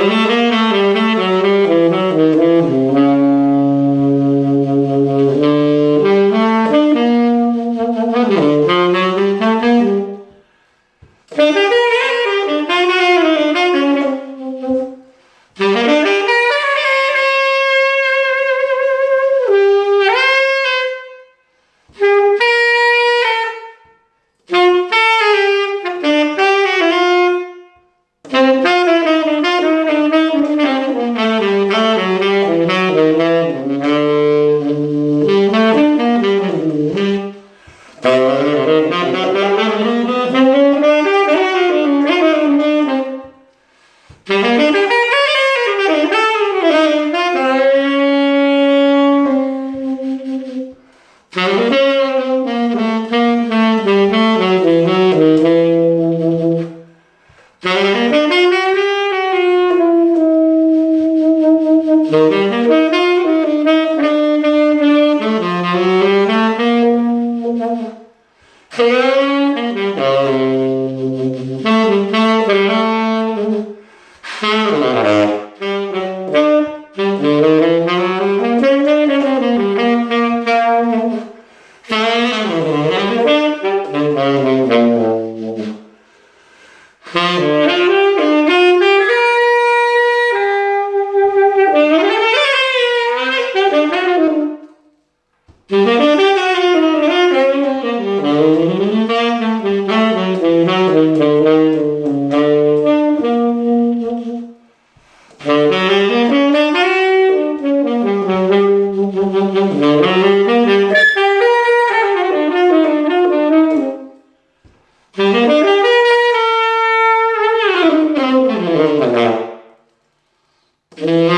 Mm-hmm. Hello? Mm-hmm.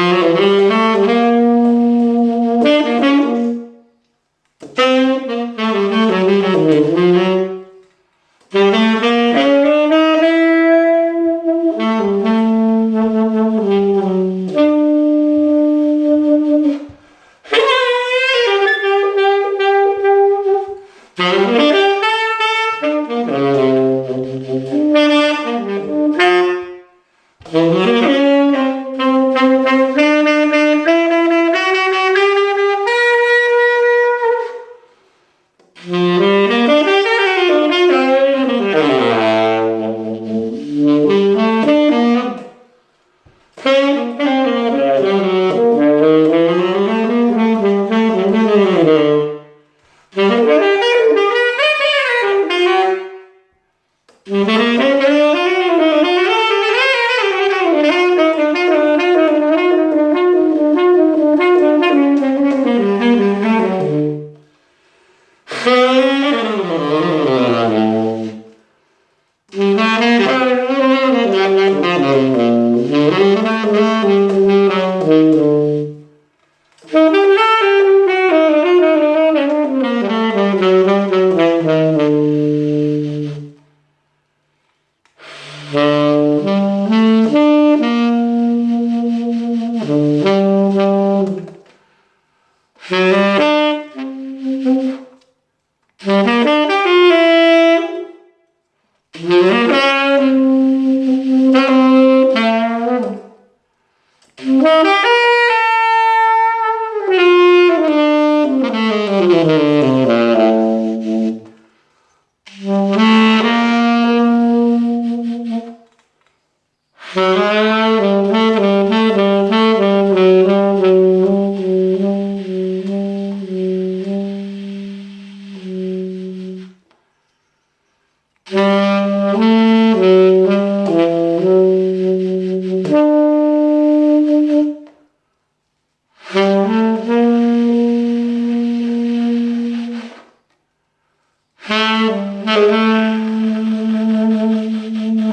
Mm-hmm.